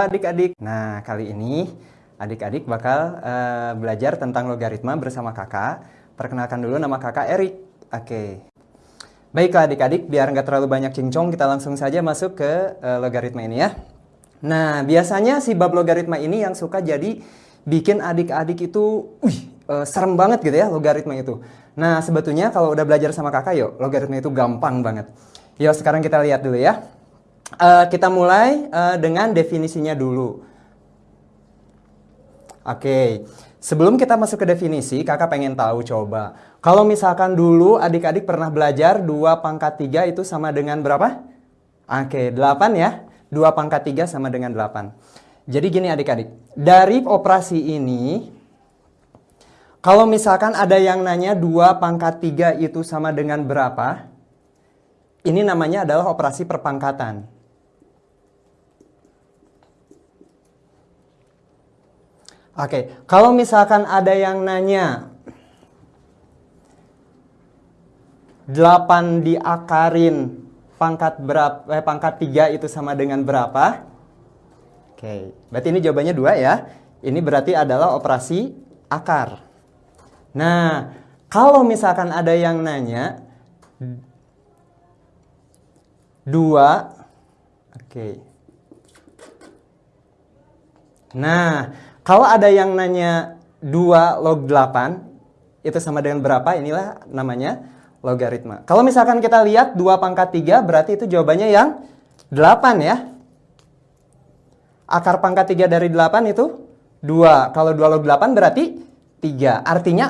Adik-adik. Nah, kali ini adik-adik bakal uh, belajar tentang logaritma bersama kakak. Perkenalkan dulu nama kakak Erik. Oke. Baiklah adik-adik, biar nggak terlalu banyak cincong, kita langsung saja masuk ke uh, logaritma ini ya. Nah, biasanya si bab logaritma ini yang suka jadi bikin adik-adik itu, wih, uh, serem banget gitu ya logaritma itu. Nah, sebetulnya kalau udah belajar sama kakak yuk, logaritma itu gampang banget. Yuk, sekarang kita lihat dulu ya. Uh, kita mulai uh, dengan definisinya dulu. Oke, okay. sebelum kita masuk ke definisi, kakak pengen tahu coba. Kalau misalkan dulu adik-adik pernah belajar 2 pangkat 3 itu sama dengan berapa? Oke, okay, 8 ya. 2 pangkat 3 sama dengan 8. Jadi gini adik-adik, dari operasi ini, kalau misalkan ada yang nanya 2 pangkat 3 itu sama dengan berapa, ini namanya adalah operasi perpangkatan. Oke, kalau misalkan ada yang nanya 8 diakarin pangkat berapa eh, pangkat 3 itu sama dengan berapa? Oke, berarti ini jawabannya dua ya. Ini berarti adalah operasi akar. Nah, kalau misalkan ada yang nanya 2 Oke. Nah, kalau ada yang nanya 2 log 8, itu sama dengan berapa? Inilah namanya logaritma. Kalau misalkan kita lihat 2 pangkat 3, berarti itu jawabannya yang 8 ya. Akar pangkat 3 dari 8 itu 2. Kalau 2 log 8 berarti 3. Artinya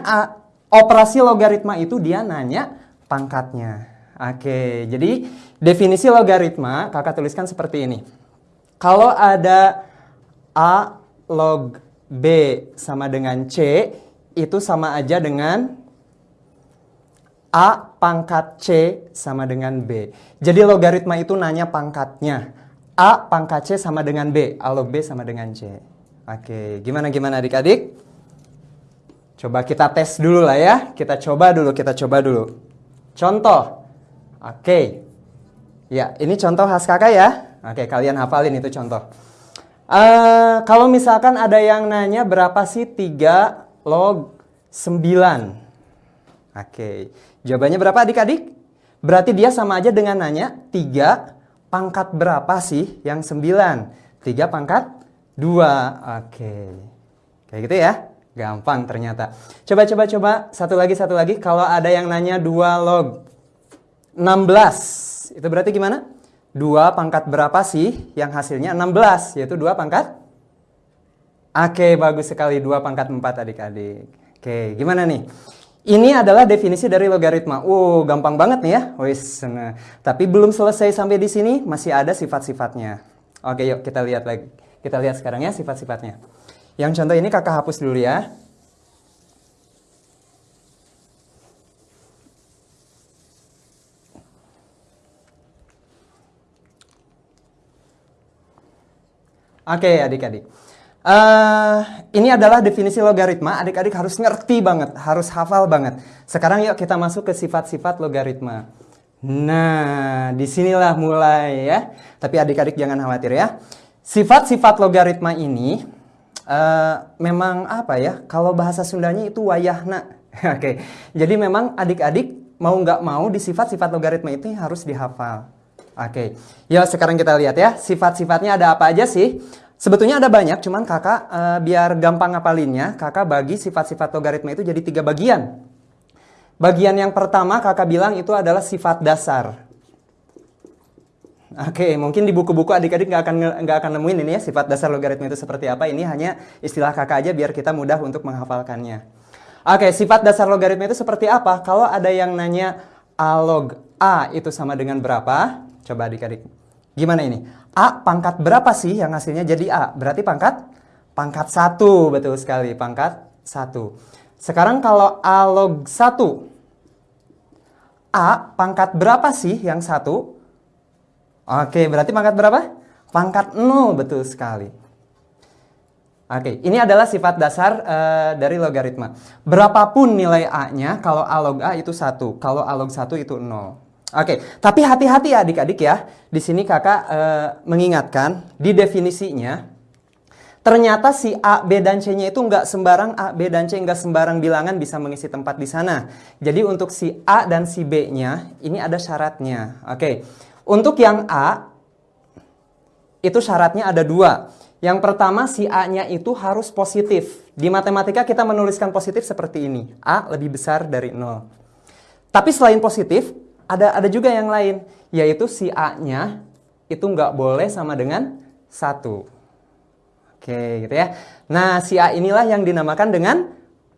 operasi logaritma itu dia nanya pangkatnya. Oke, jadi definisi logaritma kakak tuliskan seperti ini. Kalau ada A log B sama dengan C itu sama aja dengan A pangkat C sama dengan B. Jadi logaritma itu nanya pangkatnya. A pangkat C sama dengan B. A log B sama dengan C. Oke, gimana-gimana adik-adik? Coba kita tes dulu lah ya. Kita coba dulu, kita coba dulu. Contoh. Oke. Ya, ini contoh khas kakak ya. Oke, kalian hafalin itu contoh. Uh, kalau misalkan ada yang nanya berapa sih 3 log 9? Oke, okay. jawabannya berapa adik-adik? Berarti dia sama aja dengan nanya 3 pangkat berapa sih yang 9? 3 pangkat 2. Oke, okay. kayak gitu ya? Gampang ternyata. Coba, coba, coba. Satu lagi, satu lagi. Kalau ada yang nanya 2 log 16, itu berarti gimana? 2 pangkat berapa sih yang hasilnya 16 yaitu 2 pangkat Oke bagus sekali 2 pangkat 4 adik-adik Oke gimana nih ini adalah definisi dari logaritma. Uh, gampang banget nih ya. Wis, nah. Tapi belum selesai sampai di sini, masih ada sifat-sifatnya. Oke, yuk kita lihat lagi. Kita lihat sekarang ya sifat-sifatnya. Yang contoh ini kakak hapus dulu ya. Oke okay, adik-adik. Uh, ini adalah definisi logaritma, adik-adik harus ngerti banget, harus hafal banget. Sekarang yuk kita masuk ke sifat-sifat logaritma. Nah, di sinilah mulai ya. Tapi adik-adik jangan khawatir ya. Sifat-sifat logaritma ini uh, memang apa ya, kalau bahasa Sundanya itu wayahna. Oke, okay. jadi memang adik-adik mau nggak mau di sifat-sifat logaritma itu harus dihafal. Oke, ya sekarang kita lihat ya, sifat-sifatnya ada apa aja sih? Sebetulnya ada banyak, cuman kakak uh, biar gampang ngapalinnya, kakak bagi sifat-sifat logaritma itu jadi tiga bagian. Bagian yang pertama kakak bilang itu adalah sifat dasar. Oke, mungkin di buku-buku adik-adik nggak akan nggak akan nemuin ini ya sifat dasar logaritma itu seperti apa. Ini hanya istilah kakak aja biar kita mudah untuk menghafalkannya. Oke, sifat dasar logaritma itu seperti apa? Kalau ada yang nanya a log a itu sama dengan berapa? Coba adik-adik. Gimana ini? A pangkat berapa sih yang hasilnya jadi A? Berarti pangkat? Pangkat 1, betul sekali. Pangkat 1. Sekarang kalau A log 1. A pangkat berapa sih yang 1? Oke, berarti pangkat berapa? Pangkat 0, betul sekali. Oke, ini adalah sifat dasar uh, dari logaritma. Berapapun nilai A-nya, kalau A log A itu 1. Kalau A log 1 itu 0. Oke, tapi hati-hati ya adik-adik ya. Di sini kakak uh, mengingatkan di definisinya, ternyata si A, B, dan C-nya itu nggak sembarang A, B, dan C nggak sembarang bilangan bisa mengisi tempat di sana. Jadi untuk si A dan si B-nya ini ada syaratnya. Oke, untuk yang A itu syaratnya ada dua. Yang pertama si A-nya itu harus positif. Di matematika kita menuliskan positif seperti ini. A lebih besar dari 0. Tapi selain positif, ada ada juga yang lain, yaitu si A-nya itu nggak boleh sama dengan satu. Oke, gitu ya. Nah, si A inilah yang dinamakan dengan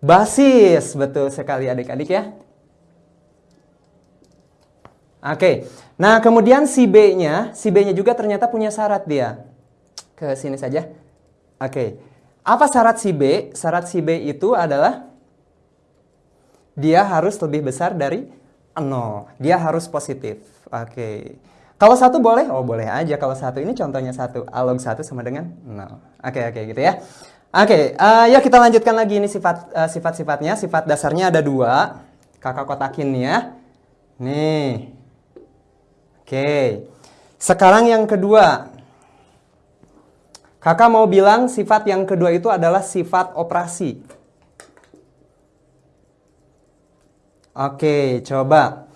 basis. Betul sekali adik-adik ya. Oke, nah kemudian si B-nya, si B-nya juga ternyata punya syarat dia. Ke sini saja. Oke, apa syarat si B? Syarat si B itu adalah dia harus lebih besar dari 0. Dia harus positif. Oke. Okay. Kalau satu boleh? Oh boleh aja. Kalau satu ini contohnya satu. Alog satu sama dengan 0. Oke okay, oke okay, gitu ya. Oke, okay, uh, eh, ya kita lanjutkan lagi ini sifat uh, sifat-sifatnya. Sifat dasarnya ada dua. Kakak kotakin ya. Nih. Oke. Okay. Sekarang yang kedua. Kakak mau bilang sifat yang kedua itu adalah sifat operasi. Oke, coba.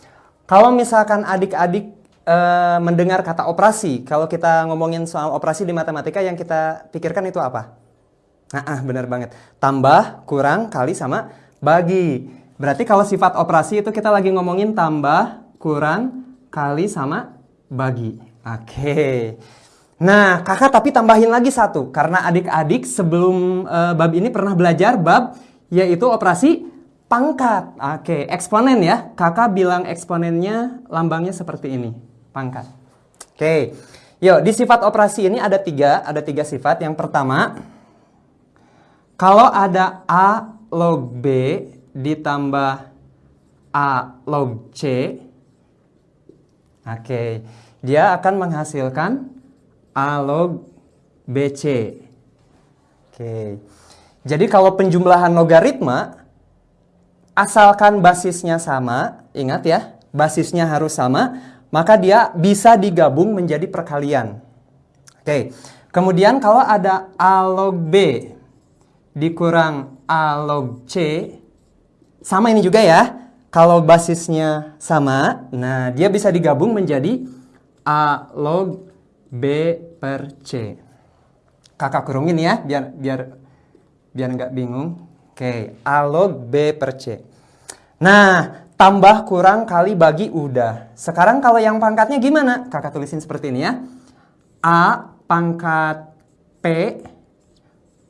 Kalau misalkan adik-adik e, mendengar kata operasi, kalau kita ngomongin soal operasi di matematika yang kita pikirkan itu apa? Nah, ah, benar banget. Tambah, kurang, kali, sama bagi. Berarti kalau sifat operasi itu kita lagi ngomongin tambah, kurang, kali, sama bagi. Oke. Nah, kakak tapi tambahin lagi satu. Karena adik-adik sebelum e, bab ini pernah belajar bab yaitu operasi Pangkat. Oke, eksponen ya. Kakak bilang eksponennya lambangnya seperti ini. Pangkat. Oke. Yuk, di sifat operasi ini ada tiga. Ada tiga sifat. Yang pertama, kalau ada A log B ditambah A log C. Oke. Dia akan menghasilkan A log BC. Oke. Jadi kalau penjumlahan logaritma, asalkan basisnya sama, ingat ya, basisnya harus sama, maka dia bisa digabung menjadi perkalian. Oke, kemudian kalau ada A log B dikurang A log C, sama ini juga ya, kalau basisnya sama, nah dia bisa digabung menjadi A log B per C. Kakak kurungin ya, biar biar biar nggak bingung. Oke, A log B per C. Nah, tambah kurang kali bagi udah. Sekarang kalau yang pangkatnya gimana? Kakak tulisin seperti ini ya. A pangkat P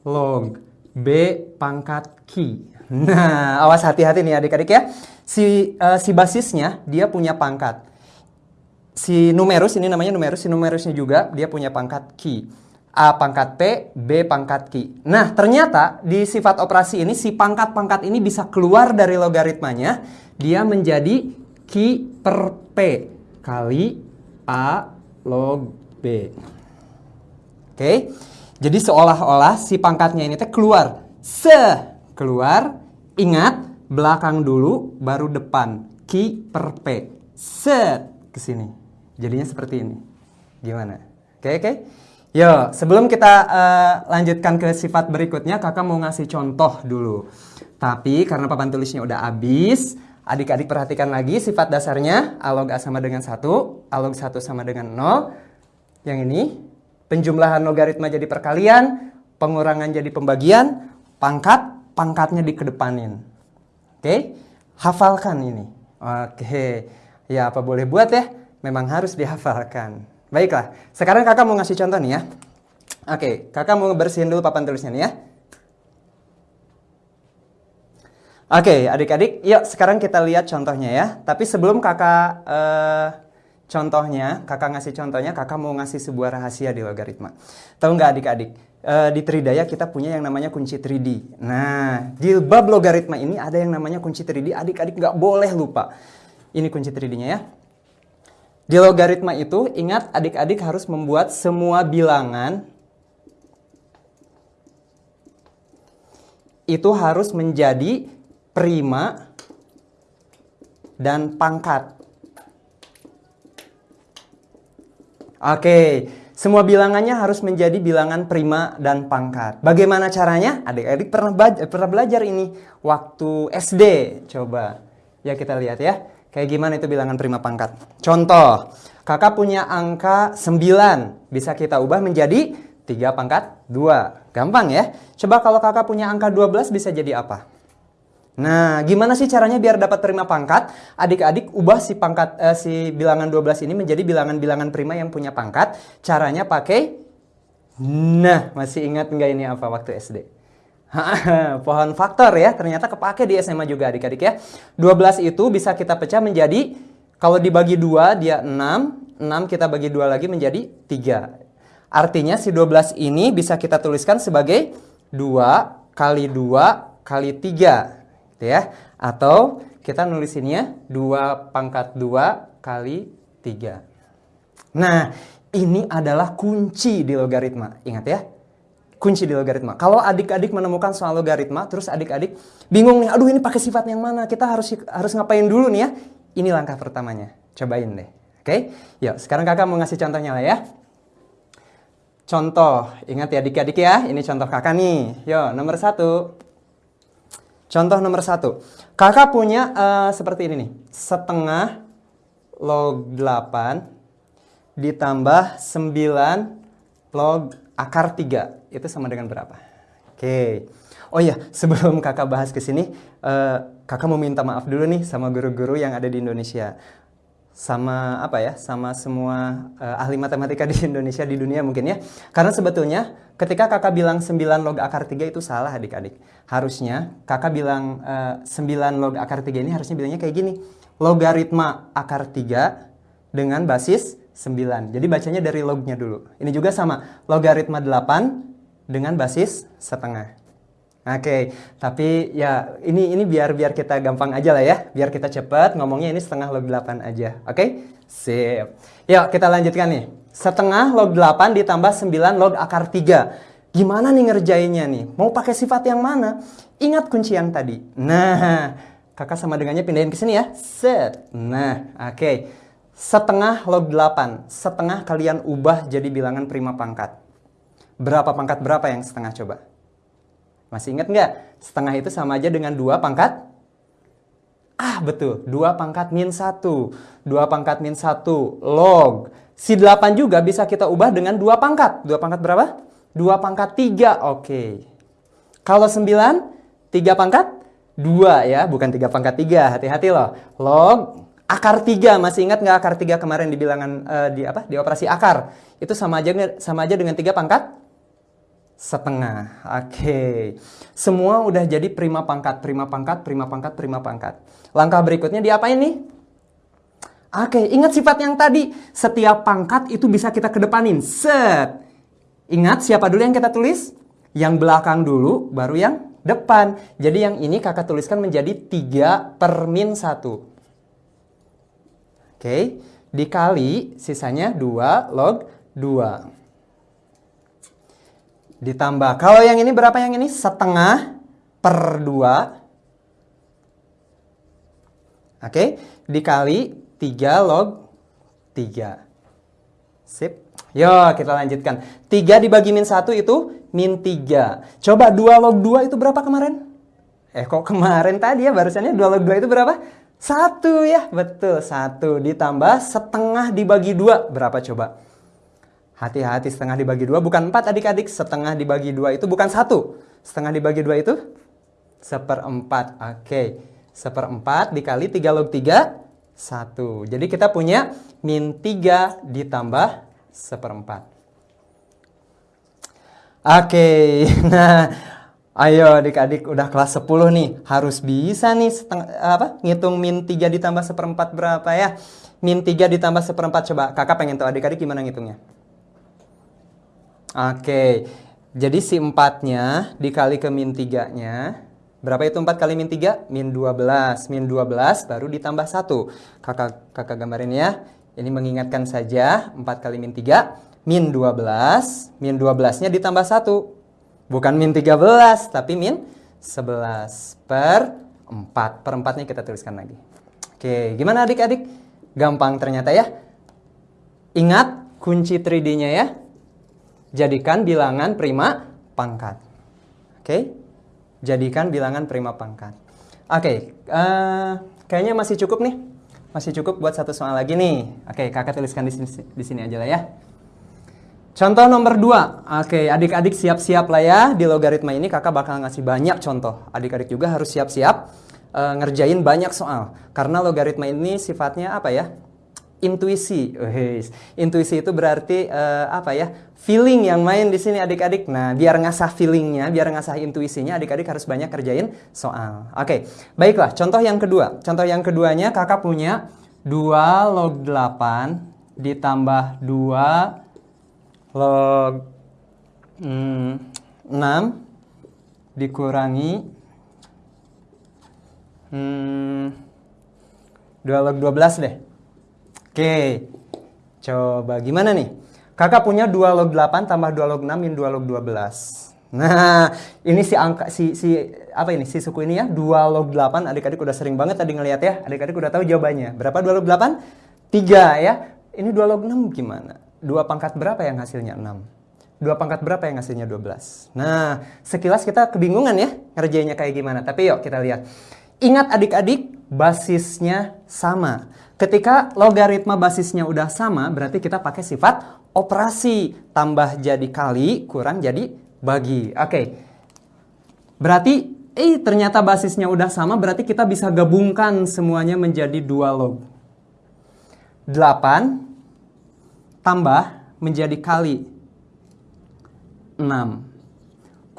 log B pangkat Q. Nah, awas hati-hati nih adik-adik ya. Si, uh, si basisnya dia punya pangkat. Si numerus, ini namanya numerus, si numerusnya juga dia punya pangkat Q. A pangkat P, B pangkat Q. Nah, ternyata di sifat operasi ini si pangkat-pangkat ini bisa keluar dari logaritmanya. Dia menjadi Q per P kali A log B. Oke, jadi seolah-olah si pangkatnya ini teh keluar. Se, keluar. Ingat, belakang dulu, baru depan. Q per P. Set, ke sini. Jadinya seperti ini. Gimana? Oke, oke. Yo, sebelum kita uh, lanjutkan ke sifat berikutnya, kakak mau ngasih contoh dulu. Tapi karena papan tulisnya udah habis, adik-adik perhatikan lagi sifat dasarnya. A log A sama dengan 1, A log 1 sama dengan 0. Yang ini, penjumlahan logaritma jadi perkalian, pengurangan jadi pembagian, pangkat, pangkatnya dikedepanin. Oke, hafalkan ini. Oke, ya apa boleh buat ya? Memang harus dihafalkan. Baiklah, sekarang kakak mau ngasih contoh nih ya. Oke, kakak mau bersihin dulu papan tulisnya nih ya. Oke, adik-adik, yuk sekarang kita lihat contohnya ya. Tapi sebelum kakak uh, contohnya, kakak ngasih contohnya, kakak mau ngasih sebuah rahasia di logaritma. Tahu nggak adik-adik? Uh, di Tridaya kita punya yang namanya kunci 3D. Nah, di bab logaritma ini ada yang namanya kunci 3D. Adik-adik nggak boleh lupa. Ini kunci 3D-nya ya. Di logaritma itu, ingat adik-adik harus membuat semua bilangan itu harus menjadi prima dan pangkat. Oke, semua bilangannya harus menjadi bilangan prima dan pangkat. Bagaimana caranya? Adik-adik pernah, pernah belajar ini waktu SD. Coba, ya kita lihat ya. Kayak gimana itu bilangan prima pangkat. Contoh, kakak punya angka 9. Bisa kita ubah menjadi 3 pangkat 2. Gampang ya. Coba kalau kakak punya angka 12 bisa jadi apa? Nah, gimana sih caranya biar dapat prima pangkat? Adik-adik ubah si pangkat eh, si bilangan 12 ini menjadi bilangan-bilangan prima yang punya pangkat. Caranya pakai Nah, masih ingat nggak ini apa waktu SD? Pohon faktor ya, ternyata kepake di SMA juga adik-adik ya. 12 itu bisa kita pecah menjadi, kalau dibagi dua dia 6, 6 kita bagi dua lagi menjadi 3. Artinya si 12 ini bisa kita tuliskan sebagai 2 kali 2 kali 3 gitu ya. Atau kita nulisinnya 2 pangkat 2 kali 3. Nah, ini adalah kunci di logaritma. Ingat ya, kunci di logaritma. Kalau adik-adik menemukan soal logaritma, terus adik-adik bingung nih, aduh ini pakai sifat yang mana? Kita harus harus ngapain dulu nih ya? Ini langkah pertamanya. Cobain deh. Oke? Okay? Yuk, sekarang kakak mau ngasih contohnya lah ya. Contoh, ingat ya adik-adik ya, ini contoh kakak nih. Yuk, nomor satu. Contoh nomor satu. Kakak punya uh, seperti ini nih. Setengah log 8 ditambah 9 log akar 3. Itu sama dengan berapa? Oke. Oh iya, sebelum kakak bahas ke sini, uh, kakak mau minta maaf dulu nih sama guru-guru yang ada di Indonesia sama apa ya sama semua uh, ahli matematika di Indonesia di dunia mungkin ya karena sebetulnya ketika kakak bilang 9 log akar 3 itu salah adik-adik harusnya kakak bilang uh, eh, 9 log akar 3 ini harusnya bilangnya kayak gini logaritma akar 3 dengan basis 9 jadi bacanya dari lognya dulu ini juga sama logaritma 8 dengan basis setengah Oke, okay. tapi ya ini ini biar biar kita gampang aja lah ya, biar kita cepat ngomongnya ini setengah log 8 aja. Oke? Okay? Sip. Yuk kita lanjutkan nih. Setengah log 8 ditambah 9 log akar 3. Gimana nih ngerjainnya nih? Mau pakai sifat yang mana? Ingat kunci yang tadi. Nah, kakak sama dengannya pindahin ke sini ya. Set. Nah, oke. Okay. Setengah log 8. Setengah kalian ubah jadi bilangan prima pangkat. Berapa pangkat berapa yang setengah coba? Masih ingat nggak? Setengah itu sama aja dengan 2 pangkat? Ah, betul. 2 pangkat min 1. 2 pangkat min 1 log. Si 8 juga bisa kita ubah dengan 2 pangkat. 2 pangkat berapa? 2 pangkat 3. Oke. Kalau 9, 3 pangkat 2 ya, bukan 3 pangkat 3. Hati-hati loh. Log akar 3. Masih ingat nggak akar 3 kemarin di bilangan uh, di apa? Di operasi akar. Itu sama aja sama aja dengan 3 pangkat setengah. Oke. Semua udah jadi prima pangkat, prima pangkat, prima pangkat, prima pangkat. Langkah berikutnya diapain nih? Oke, ingat sifat yang tadi. Setiap pangkat itu bisa kita kedepanin. Set. Ingat siapa dulu yang kita tulis? Yang belakang dulu, baru yang depan. Jadi yang ini kakak tuliskan menjadi 3 per min 1. Oke, dikali sisanya 2 log 2 ditambah. Kalau yang ini berapa yang ini? Setengah per 2. Oke, dikali 3 log 3. Sip. Yo, kita lanjutkan. 3 dibagi min 1 itu min 3. Coba 2 log 2 itu berapa kemarin? Eh, kok kemarin tadi ya barusannya 2 log 2 itu berapa? 1 ya, betul. 1 ditambah setengah dibagi 2. Berapa coba? Hati-hati setengah dibagi dua bukan empat adik-adik. Setengah dibagi dua itu bukan satu. Setengah dibagi dua itu seperempat. Oke. Seperempat dikali tiga log tiga. Satu. Jadi kita punya min tiga ditambah seperempat. Oke. Nah, ayo adik-adik udah kelas 10 nih. Harus bisa nih setengah, apa, ngitung min 3 ditambah seperempat berapa ya. Min 3 ditambah seperempat. Coba kakak pengen tahu adik-adik gimana ngitungnya. Oke, jadi si 4-nya dikali ke min 3-nya. Berapa itu 4 kali min 3? Min 12. Min 12 baru ditambah 1. Kakak, kakak gambarin ya. Ini mengingatkan saja 4 kali min 3. Min 12. Min 12-nya ditambah 1. Bukan min 13, tapi min 11 per 4. Per 4-nya kita tuliskan lagi. Oke, gimana adik-adik? Gampang ternyata ya. Ingat kunci 3D-nya ya. Jadikan bilangan prima pangkat. Oke? Jadikan bilangan prima pangkat. Oke, uh, kayaknya masih cukup nih. Masih cukup buat satu soal lagi nih. Oke, kakak tuliskan di sini, di sini aja lah ya. Contoh nomor 2. Oke, adik-adik siap-siap lah ya. Di logaritma ini kakak bakal ngasih banyak contoh. Adik-adik juga harus siap-siap uh, ngerjain banyak soal. Karena logaritma ini sifatnya apa ya? intuisi. Wih, intuisi itu berarti uh, apa ya? Feeling yang main di sini adik-adik. Nah, biar ngasah feelingnya, biar ngasah intuisinya, adik-adik harus banyak kerjain soal. Oke, baiklah. Contoh yang kedua. Contoh yang keduanya kakak punya 2 log 8 ditambah 2 log hmm, 6 dikurangi hmm, 2 log 12 deh. Oke, coba gimana nih? Kakak punya 2 log 8 tambah 2 log 6 min 2 log 12. Nah, ini si angka si si apa ini? Si suku ini ya, 2 log 8. Adik-adik udah sering banget tadi ngeliat ya. Adik-adik udah tahu jawabannya. Berapa 2 log 8? 3 ya. Ini 2 log 6 gimana? 2 pangkat berapa yang hasilnya 6? 2 pangkat berapa yang hasilnya 12? Nah, sekilas kita kebingungan ya ngerjainnya kayak gimana. Tapi yuk kita lihat. Ingat adik-adik, basisnya sama. Ketika logaritma basisnya udah sama, berarti kita pakai sifat operasi. Tambah jadi kali, kurang jadi bagi. Oke. Berarti, eh ternyata basisnya udah sama, berarti kita bisa gabungkan semuanya menjadi dua log. 8 tambah menjadi kali 6.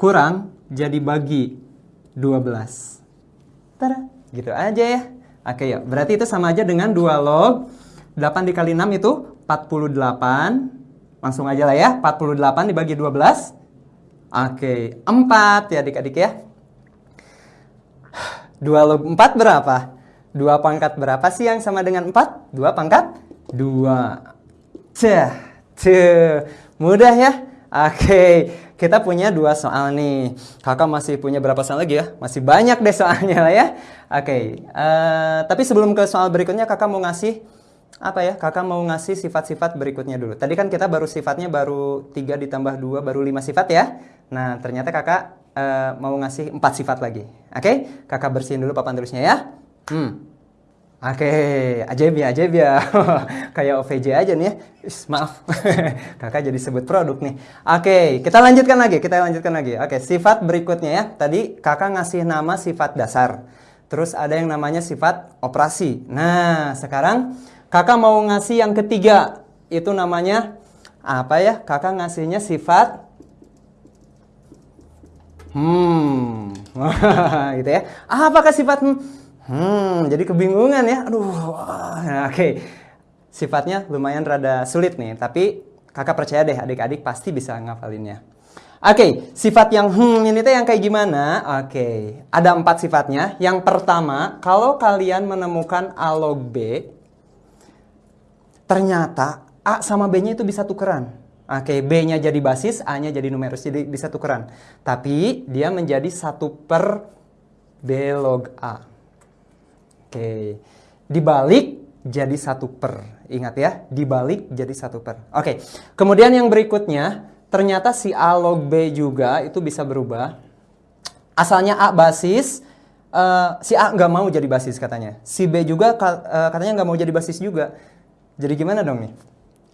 Kurang jadi bagi 12. Tada, gitu aja ya. Oke ya, berarti itu sama aja dengan 2 log 8 dikali 6 itu 48. Langsung aja lah ya, 48 dibagi 12. Oke, 4 ya adik-adik ya. 2 log 4 berapa? 2 pangkat berapa sih yang sama dengan 4? 2 pangkat 2. Cah, tuh. Mudah ya? Oke, kita punya dua soal nih. Kakak masih punya berapa soal lagi ya? Masih banyak deh soalnya lah ya. Oke, uh, tapi sebelum ke soal berikutnya kakak mau ngasih apa ya? Kakak mau ngasih sifat-sifat berikutnya dulu. Tadi kan kita baru sifatnya baru 3 ditambah 2 baru 5 sifat ya. Nah, ternyata kakak uh, mau ngasih 4 sifat lagi. Oke, kakak bersihin dulu papan tulisnya ya. Hmm. Oke, ajaib ya, ajaib ya. Kayak OVJ aja nih ya. Is, maaf, kakak jadi sebut produk nih. Oke, kita lanjutkan lagi, kita lanjutkan lagi. Oke, sifat berikutnya ya. Tadi kakak ngasih nama sifat dasar. Terus ada yang namanya sifat operasi. Nah, sekarang kakak mau ngasih yang ketiga. Itu namanya apa ya? Kakak ngasihnya sifat hmm. gitu ya. Apakah sifat hmm? Hmm, jadi kebingungan ya. Aduh, nah, oke. Okay. Sifatnya lumayan rada sulit nih, tapi kakak percaya deh adik-adik pasti bisa ngafalinnya. Oke, okay, sifat yang hmm ini tuh yang kayak gimana? Oke, okay. ada empat sifatnya. Yang pertama, kalau kalian menemukan A log B, ternyata A sama B-nya itu bisa tukeran. Oke, okay, B-nya jadi basis, A-nya jadi numerus, jadi bisa tukeran. Tapi dia menjadi satu per B log A. Oke, dibalik jadi satu per. Ingat ya, dibalik jadi satu per. Oke, kemudian yang berikutnya, ternyata si A log B juga itu bisa berubah. Asalnya A basis, uh, si A nggak mau jadi basis katanya. Si B juga uh, katanya nggak mau jadi basis juga. Jadi gimana dong nih?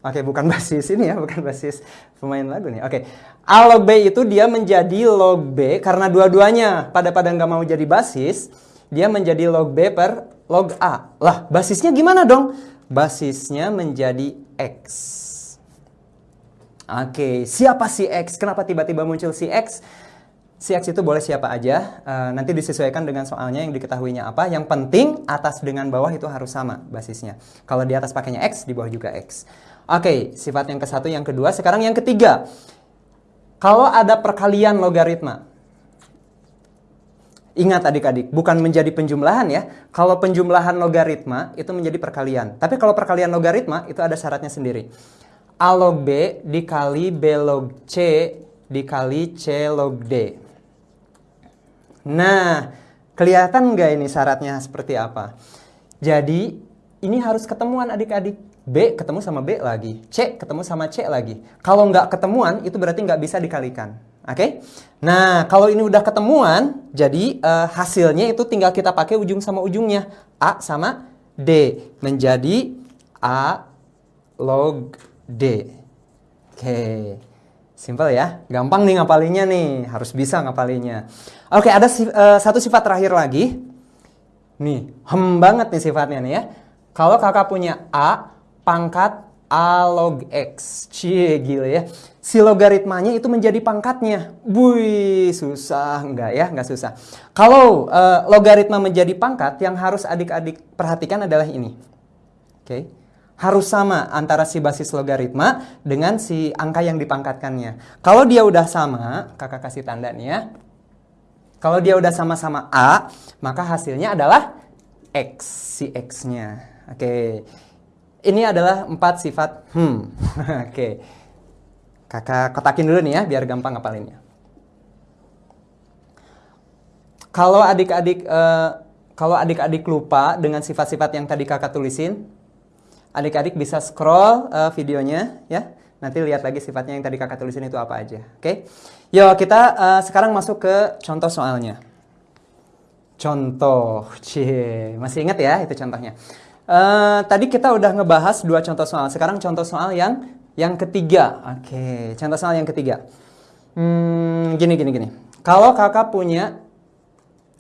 Oke, bukan basis ini ya, bukan basis pemain lagu nih. Oke, A log B itu dia menjadi log B karena dua-duanya pada pada nggak mau jadi basis dia menjadi log B per log A. Lah, basisnya gimana dong? Basisnya menjadi X. Oke, siapa si X? Kenapa tiba-tiba muncul si X? Si X itu boleh siapa aja, uh, nanti disesuaikan dengan soalnya yang diketahuinya apa. Yang penting atas dengan bawah itu harus sama basisnya. Kalau di atas pakainya X, di bawah juga X. Oke, sifat yang ke satu, yang kedua. Sekarang yang ketiga. Kalau ada perkalian logaritma, Ingat adik-adik, bukan menjadi penjumlahan ya. Kalau penjumlahan logaritma itu menjadi perkalian. Tapi kalau perkalian logaritma itu ada syaratnya sendiri. A log B dikali B log C dikali C log D. Nah, kelihatan nggak ini syaratnya seperti apa? Jadi, ini harus ketemuan adik-adik. B ketemu sama B lagi, C ketemu sama C lagi. Kalau nggak ketemuan, itu berarti nggak bisa dikalikan. Oke? Okay? Nah, kalau ini udah ketemuan, jadi uh, hasilnya itu tinggal kita pakai ujung sama ujungnya. A sama D. Menjadi A log D. Oke. Okay. Simple ya. Gampang nih ngapalinnya nih. Harus bisa ngapalinya. Oke, okay, ada uh, satu sifat terakhir lagi. Nih, hem banget nih sifatnya nih ya. Kalau kakak punya A, pangkat A log X. Cie, gila ya. Si logaritmanya itu menjadi pangkatnya. Wih, susah. Enggak ya, enggak susah. Kalau uh, logaritma menjadi pangkat, yang harus adik-adik perhatikan adalah ini. Oke. Okay. Harus sama antara si basis logaritma dengan si angka yang dipangkatkannya. Kalau dia udah sama, kakak kasih tanda nih ya. Kalau dia udah sama-sama A, maka hasilnya adalah X, si X-nya. Oke. Okay. Ini adalah empat sifat hmm. Oke. Okay. Kakak kotakin dulu nih ya, biar gampang ngapalinnya. Kalau adik-adik uh, kalau adik-adik lupa dengan sifat-sifat yang tadi kakak tulisin, adik-adik bisa scroll uh, videonya ya. Nanti lihat lagi sifatnya yang tadi kakak tulisin itu apa aja. Oke. Okay? Yuk kita uh, sekarang masuk ke contoh soalnya. Contoh, cie, masih ingat ya itu contohnya. Uh, tadi kita udah ngebahas dua contoh soal. Sekarang contoh soal yang yang ketiga. Oke, okay. contoh soal yang ketiga. Hmm, gini gini gini. Kalau kakak punya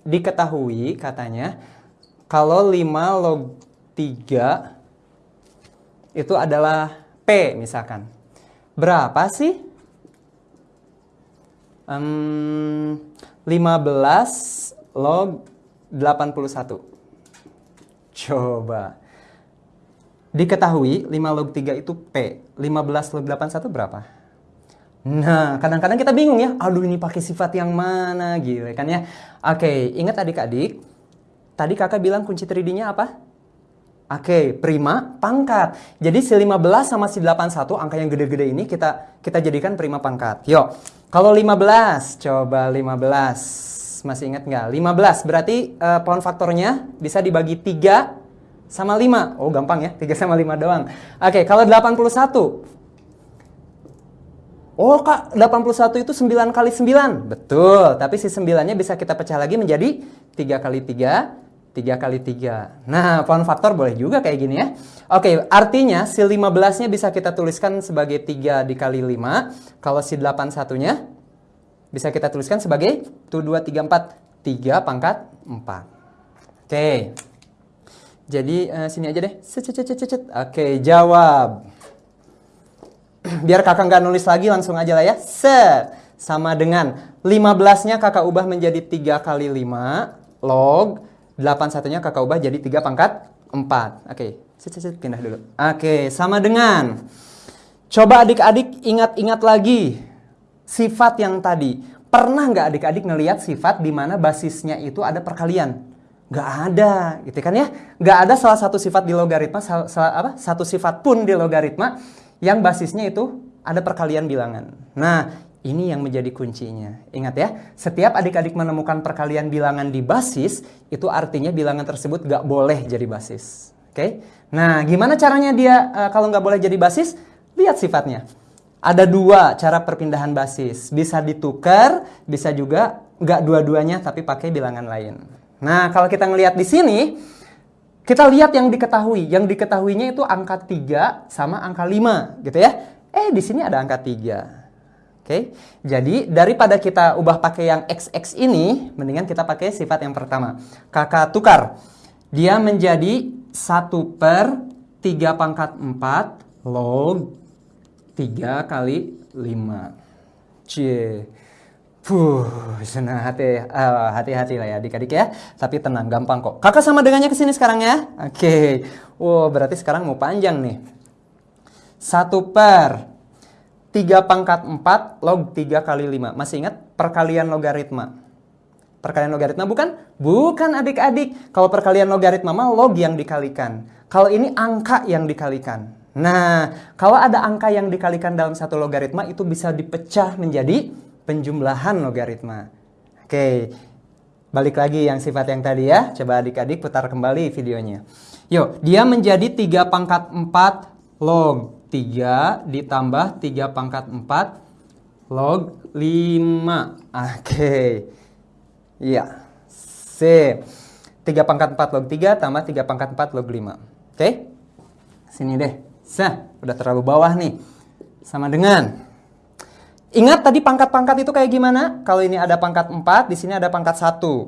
diketahui katanya kalau 5 log 3 itu adalah P misalkan. Berapa sih? Um, 15 log 81. Coba. Diketahui 5 log 3 itu P. 15 log 81 berapa? Nah, kadang-kadang kita bingung ya. Aduh, ini pakai sifat yang mana gitu kan ya. Oke, ingat adik-adik. Tadi kakak bilang kunci 3D-nya apa? Oke, prima pangkat. Jadi si 15 sama si 81 angka yang gede-gede ini kita kita jadikan prima pangkat. Yuk. Kalau 15, coba 15 masih ingat nggak? 15 berarti uh, pohon faktornya bisa dibagi 3 sama 5. Oh gampang ya, 3 sama 5 doang. Oke, okay, kalau 81. Oh kak, 81 itu 9 kali 9. Betul, tapi si 9-nya bisa kita pecah lagi menjadi 3 kali 3, 3 kali 3. Nah, pohon faktor boleh juga kayak gini ya. Oke, artinya si 15-nya bisa kita tuliskan sebagai 3 dikali 5. Kalau si 81-nya bisa kita tuliskan sebagai 1, 2, 3, 4. 3 pangkat 4. Oke. Jadi uh, sini aja deh. Oke, jawab. Biar kakak nggak nulis lagi, langsung aja lah ya. Set. Sama dengan 15-nya kakak ubah menjadi 3 kali 5. Log. 81-nya kakak ubah jadi 3 pangkat 4. Oke, set, pindah dulu. Oke, sama dengan. Coba adik-adik ingat-ingat lagi sifat yang tadi. Pernah nggak adik-adik ngelihat sifat di mana basisnya itu ada perkalian? Nggak ada, gitu kan ya? Nggak ada salah satu sifat di logaritma, sal, sal, apa? Satu sifat pun di logaritma yang basisnya itu ada perkalian bilangan. Nah, ini yang menjadi kuncinya. Ingat ya, setiap adik-adik menemukan perkalian bilangan di basis, itu artinya bilangan tersebut nggak boleh jadi basis. Oke? Okay? Nah, gimana caranya dia uh, kalau nggak boleh jadi basis? Lihat sifatnya. Ada dua cara perpindahan basis. Bisa ditukar, bisa juga nggak dua-duanya tapi pakai bilangan lain. Nah, kalau kita ngelihat di sini, kita lihat yang diketahui. Yang diketahuinya itu angka 3 sama angka 5, gitu ya. Eh, di sini ada angka 3. Oke, okay? jadi daripada kita ubah pakai yang XX ini, mendingan kita pakai sifat yang pertama. Kakak tukar. Dia menjadi 1 per 3 pangkat 4 log 3 kali 5. Cie. Puh, senang hati, uh, hati-hati lah ya adik-adik ya. Tapi tenang, gampang kok. Kakak sama dengannya ke sini sekarang ya. Oke. Okay. Wow, berarti sekarang mau panjang nih. 1 per 3 pangkat 4 log 3 kali 5. Masih ingat perkalian logaritma? Perkalian logaritma bukan? Bukan adik-adik. Kalau perkalian logaritma mah log yang dikalikan. Kalau ini angka yang dikalikan. Nah, kalau ada angka yang dikalikan dalam satu logaritma itu bisa dipecah menjadi penjumlahan logaritma. Oke, balik lagi yang sifat yang tadi ya. Coba adik-adik putar kembali videonya. Yuk, dia menjadi 3 pangkat 4 log 3 ditambah 3 pangkat 4 log 5. Oke. Iya. C. 3 pangkat 4 log 3 tambah 3 pangkat 4 log 5. Oke. Sini deh. Sah, udah terlalu bawah nih. Sama dengan Ingat tadi pangkat-pangkat itu kayak gimana? Kalau ini ada pangkat 4, di sini ada pangkat 1.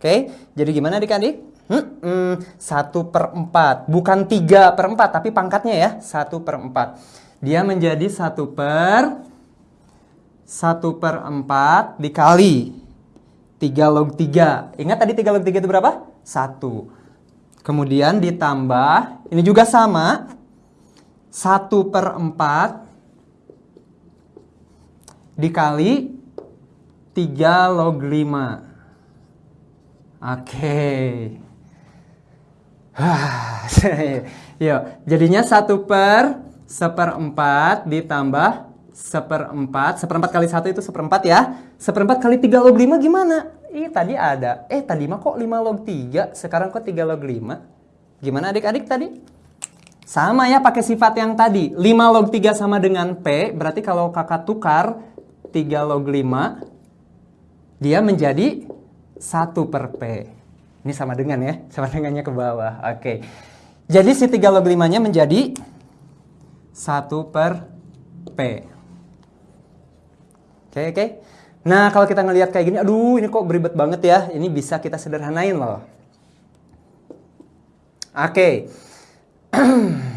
Oke, jadi gimana adik-adik? Hmm, hmm, 1 per 4. Bukan 3 per 4, tapi pangkatnya ya. 1 per 4. Dia menjadi 1 per 1 per 4 dikali 3 log 3. Ingat tadi 3 log 3 itu berapa? 1. Kemudian ditambah, ini juga sama. 1 per 4 dikali 3 log 5. Oke. Yuk, jadinya 1 per seperempat ditambah seperempat. Seperempat kali 1 itu seperempat ya. Seperempat kali 3 log 5 gimana? Ih, tadi ada. Eh, tadi mah kok 5 log 3, sekarang kok 3 log 5? Gimana adik-adik tadi? Sama ya pakai sifat yang tadi. 5 log 3 sama dengan P, berarti kalau kakak tukar 3 log 5 dia menjadi 1 per P. Ini sama dengan ya, sama dengannya ke bawah. Oke. Jadi si 3 log 5-nya menjadi 1 per P. Oke, oke. Nah, kalau kita ngelihat kayak gini, aduh ini kok beribet banget ya. Ini bisa kita sederhanain loh. Oke.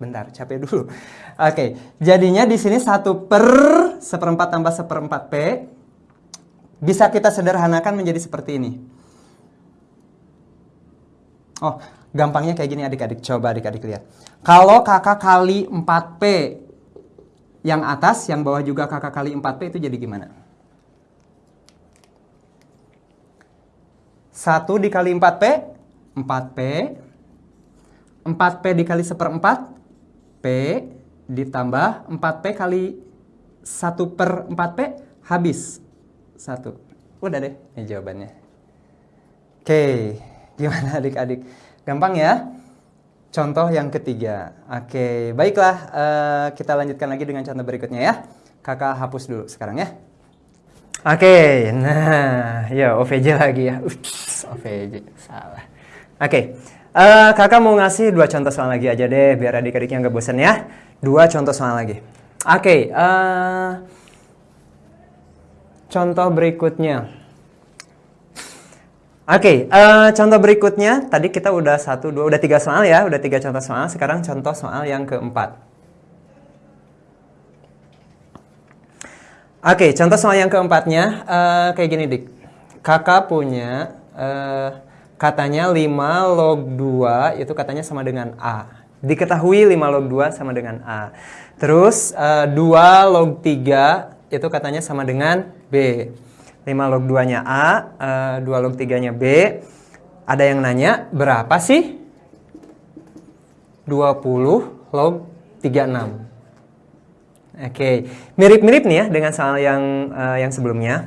Bentar, capek dulu. Oke, jadinya di sini 1 per seperempat tambah seperempat P bisa kita sederhanakan menjadi seperti ini. Oh, gampangnya kayak gini adik-adik. Coba adik-adik lihat. Kalau kakak kali 4P yang atas, yang bawah juga kakak kali 4P itu jadi gimana? 1 dikali 4P, 4P. 4P dikali seperempat, P ditambah 4P kali 1 per 4P habis. 1. Udah deh, ini jawabannya. Oke, gimana adik-adik? Gampang ya? Contoh yang ketiga. Oke, baiklah. Uh, kita lanjutkan lagi dengan contoh berikutnya ya. Kakak hapus dulu sekarang ya. Oke, nah, ya OVJ lagi ya. Ups, OVJ, salah. Oke, uh, kakak mau ngasih dua contoh soal lagi aja deh, biar adik-adiknya nggak bosan ya. Dua contoh soal lagi. Oke, okay, uh, eh, contoh berikutnya. Oke, okay, uh, eh, contoh berikutnya tadi kita udah satu, dua, udah tiga soal ya, udah tiga contoh soal. Sekarang contoh soal yang keempat. Oke, okay, contoh soal yang keempatnya uh, kayak gini dik. Kakak punya uh, katanya 5 log 2 itu katanya sama dengan A. Diketahui 5 log 2 sama dengan A. Terus uh, eh, 2 log 3 itu katanya sama dengan B. 5 log 2-nya A, uh, eh, 2 log 3-nya B. Ada yang nanya, berapa sih? 20 log 36. Oke, okay. mirip-mirip nih ya dengan soal yang uh, yang sebelumnya.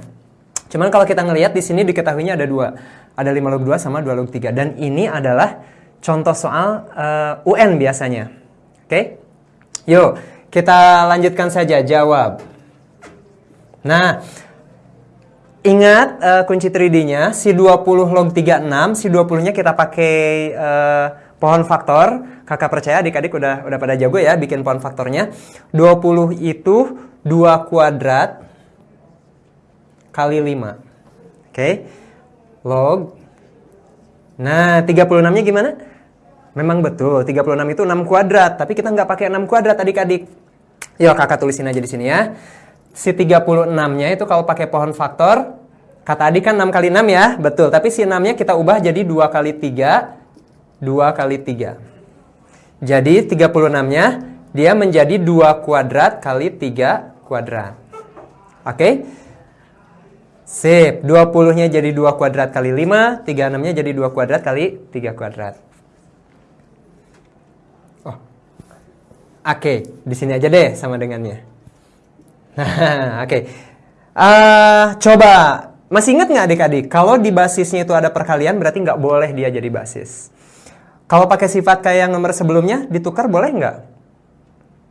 Cuman kalau kita ngelihat di sini diketahuinya ada dua. Ada 5 log 2 sama 2 log 3. Dan ini adalah contoh soal uh, UN biasanya. Oke? Okay? Yuk, kita lanjutkan saja jawab. Nah, ingat uh, kunci 3D-nya, si 20 log 36, si 20-nya kita pakai uh, pohon faktor. Kakak percaya adik-adik udah udah pada jago ya bikin pohon faktornya. 20 itu 2 kuadrat kali 5. Oke. Okay. Log. Nah, 36-nya gimana? Memang betul, 36 itu 6 kuadrat, tapi kita nggak pakai 6 kuadrat adik-adik. Yuk kakak tulisin aja di sini ya. Si 36-nya itu kalau pakai pohon faktor, kata adik kan 6 kali 6 ya, betul. Tapi si 6-nya kita ubah jadi 2 kali 3, 2 kali 3. Jadi 36-nya dia menjadi 2 kuadrat kali 3 kuadrat. Oke? Okay? Sip, 20-nya jadi 2 kuadrat kali 5, 36-nya jadi 2 kuadrat kali 3 kuadrat. Oke, di sini aja deh sama dengannya. Nah, oke. Okay. Uh, eh, coba, masih ingat nggak adik-adik? Kalau di basisnya itu ada perkalian, berarti nggak boleh dia jadi basis. Kalau pakai sifat kayak yang nomor sebelumnya, ditukar boleh nggak?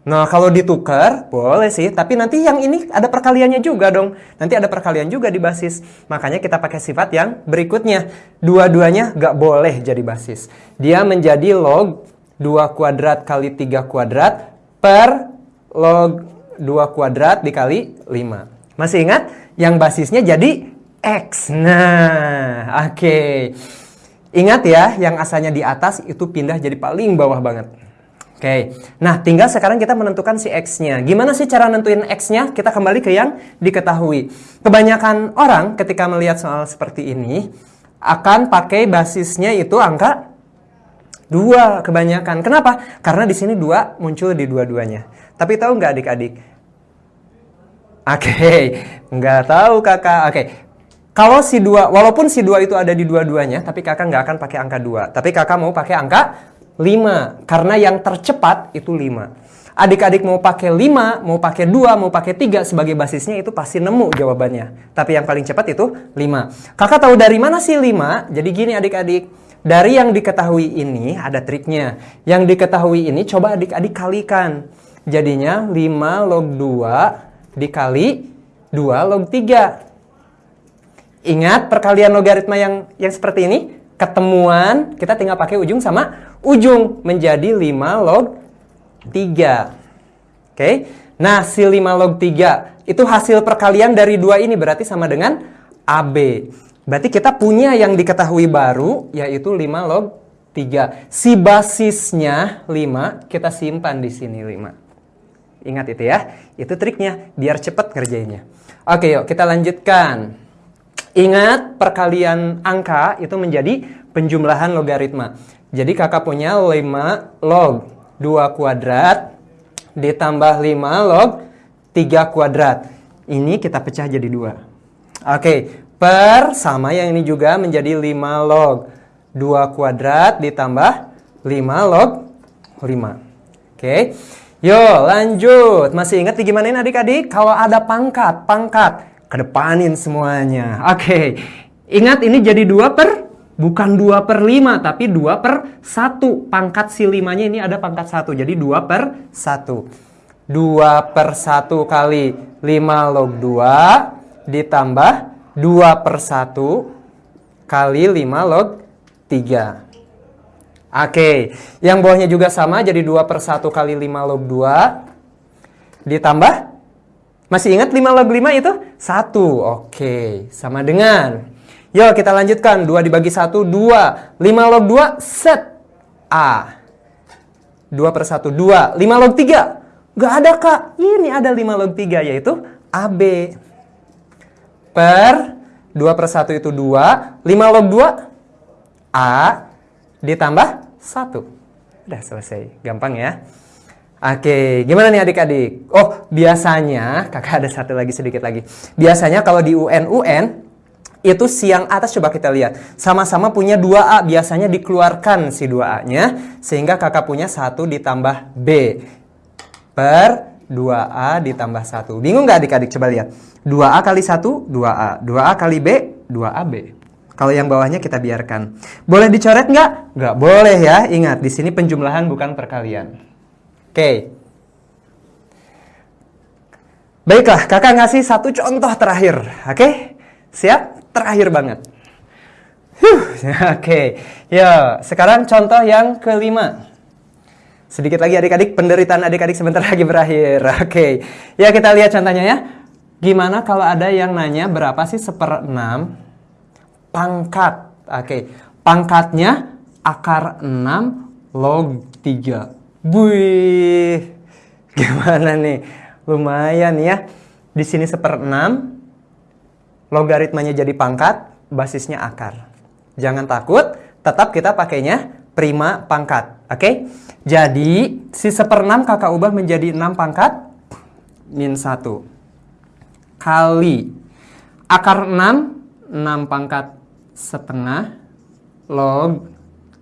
Nah, kalau ditukar, boleh sih. Tapi nanti yang ini ada perkaliannya juga dong. Nanti ada perkalian juga di basis. Makanya kita pakai sifat yang berikutnya. Dua-duanya nggak boleh jadi basis. Dia menjadi log 2 kuadrat kali 3 kuadrat per log 2 kuadrat dikali 5. Masih ingat? Yang basisnya jadi X. Nah, oke. Okay. Ingat ya, yang asalnya di atas itu pindah jadi paling bawah banget. Oke, nah tinggal sekarang kita menentukan si X-nya. Gimana sih cara nentuin X-nya? Kita kembali ke yang diketahui. Kebanyakan orang ketika melihat soal seperti ini, akan pakai basisnya itu angka 2 kebanyakan. Kenapa? Karena di sini 2 muncul di dua-duanya. Tapi tahu nggak adik-adik? Oke, okay. nggak tahu kakak. Oke, okay. kalau si 2, walaupun si 2 itu ada di dua-duanya, tapi kakak nggak akan pakai angka 2. Tapi kakak mau pakai angka 5 karena yang tercepat itu 5. Adik-adik mau pakai 5, mau pakai 2, mau pakai 3 sebagai basisnya itu pasti nemu jawabannya. Tapi yang paling cepat itu 5. Kakak tahu dari mana sih 5? Jadi gini adik-adik. Dari yang diketahui ini ada triknya. Yang diketahui ini coba adik-adik kalikan. Jadinya 5 log 2 dikali 2 log 3. Ingat perkalian logaritma yang yang seperti ini? Ketemuan, kita tinggal pakai ujung sama ujung menjadi 5 log 3. Oke. Nah, si 5 log 3 itu hasil perkalian dari dua ini berarti sama dengan AB. Berarti kita punya yang diketahui baru yaitu 5 log 3. Si basisnya 5 kita simpan di sini 5. Ingat itu ya. Itu triknya biar cepat kerjanya. Oke, yuk kita lanjutkan. Ingat perkalian angka itu menjadi penjumlahan logaritma. Jadi kakak punya 5 log 2 kuadrat ditambah 5 log 3 kuadrat. Ini kita pecah jadi 2. Oke, per sama yang ini juga menjadi 5 log 2 kuadrat ditambah 5 log 5. Oke, yuk lanjut. Masih ingat gimana ini adik-adik? Kalau ada pangkat, pangkat, kedepanin semuanya. Oke, ingat ini jadi 2 per Bukan 2 per 5, tapi 2 per 1. Pangkat si 5-nya ini ada pangkat 1. Jadi 2 per 1. 2 per 1 kali 5 log 2 ditambah 2 per 1 kali 5 log 3. Oke, yang bawahnya juga sama jadi 2 per 1 kali 5 log 2 ditambah masih ingat 5 log 5 itu? 1. Oke, sama dengan Yuk kita lanjutkan. 2 dibagi 1, 2. 5 log 2, set. A. 2 per 1, 2. 5 log 3. Gak ada kak. Ini ada 5 log 3 yaitu AB. Per 2 per 1 itu 2. 5 log 2. A. Ditambah 1. Udah selesai. Gampang ya. Oke, gimana nih adik-adik? Oh, biasanya, kakak ada satu lagi sedikit lagi. Biasanya kalau di UN-UN, itu siang atas coba kita lihat. Sama-sama punya 2A, biasanya dikeluarkan si 2A-nya. Sehingga kakak punya 1 ditambah B. Per 2A ditambah 1. Bingung nggak adik-adik? Coba lihat. 2A kali 1, 2A. 2A kali B, 2AB. Kalau yang bawahnya kita biarkan. Boleh dicoret nggak? Nggak boleh ya. Ingat, di sini penjumlahan bukan perkalian. Oke. Baiklah, kakak ngasih satu contoh terakhir. Oke? Siap? terakhir banget. Oke, ya sekarang contoh yang kelima. Sedikit lagi adik-adik, penderitaan adik-adik sebentar lagi berakhir. Oke, ya kita lihat contohnya ya. Gimana kalau ada yang nanya berapa sih seperenam pangkat? Oke, pangkatnya akar 6 log 3. Wih, gimana nih? Lumayan ya. Di sini seperenam, logaritmanya jadi pangkat, basisnya akar. Jangan takut, tetap kita pakainya prima pangkat. Oke? Okay? Jadi, si seperenam kakak ubah menjadi 6 pangkat min 1. Kali akar 6, 6 pangkat setengah log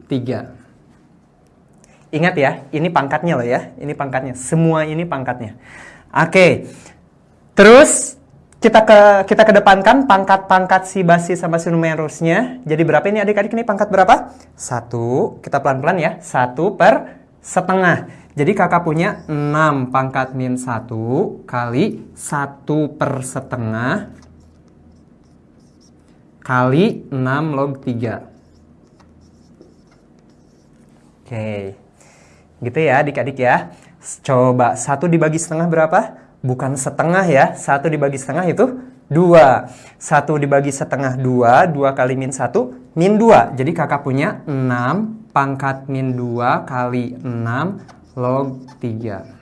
3. Ingat ya, ini pangkatnya loh ya. Ini pangkatnya. Semua ini pangkatnya. Oke. Okay. Terus kita ke kita kedepankan pangkat-pangkat si basis sama si numerusnya. Jadi berapa ini adik-adik ini pangkat berapa? Satu. Kita pelan-pelan ya. Satu per setengah. Jadi kakak punya 6 pangkat min 1 kali 1 per setengah kali 6 log 3. Oke. Gitu ya adik-adik ya. Coba 1 dibagi setengah berapa? bukan setengah ya. Satu dibagi setengah itu dua. Satu dibagi setengah dua, dua kali min satu, min dua. Jadi kakak punya 6 pangkat min dua kali 6 log 3.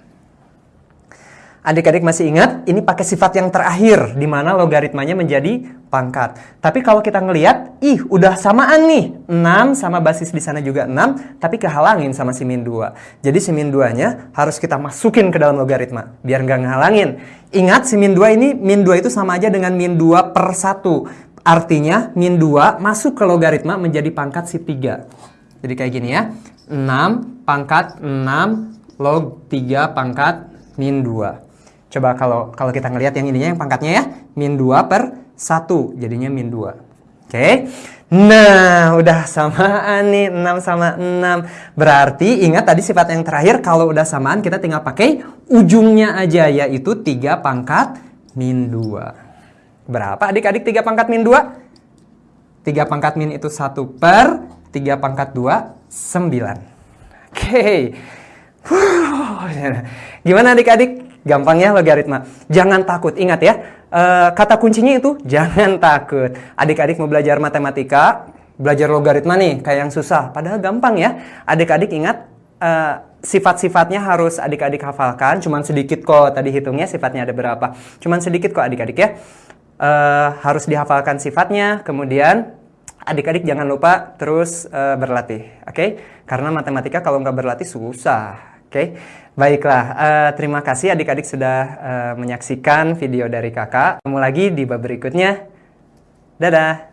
Adik-adik masih ingat, ini pakai sifat yang terakhir, di mana logaritmanya menjadi pangkat. Tapi kalau kita ngelihat, ih udah samaan nih, 6 sama basis di sana juga 6, tapi kehalangin sama si min 2. Jadi si min 2-nya harus kita masukin ke dalam logaritma, biar nggak ngehalangin. Ingat, si min 2 ini, min 2 itu sama aja dengan min 2 per 1. Artinya, min 2 masuk ke logaritma menjadi pangkat si 3. Jadi kayak gini ya, 6 pangkat 6 log 3 pangkat min 2. Coba kalau kalau kita ngelihat yang ininya yang pangkatnya ya, min 2 per 1, jadinya min 2. Oke. Nah, udah samaan nih 6 sama 6. Berarti ingat tadi sifat yang terakhir kalau udah samaan kita tinggal pakai ujungnya aja yaitu 3 pangkat min 2. Berapa adik-adik 3 pangkat min 2? 3 pangkat min itu 1 per 3 pangkat 2, 9. Oke. Gimana adik-adik? Gampang ya logaritma. Jangan takut. Ingat ya, uh, kata kuncinya itu jangan takut. Adik-adik mau belajar matematika, belajar logaritma nih, kayak yang susah. Padahal gampang ya. Adik-adik ingat, uh, sifat-sifatnya harus adik-adik hafalkan. Cuman sedikit kok tadi hitungnya sifatnya ada berapa. Cuman sedikit kok adik-adik ya. Uh, harus dihafalkan sifatnya, kemudian adik-adik jangan lupa terus uh, berlatih, oke? Okay? Karena matematika kalau nggak berlatih susah. Oke, okay? Baiklah. Uh, terima kasih adik-adik sudah uh, menyaksikan video dari kakak. Ketemu lagi di bab berikutnya. Dadah.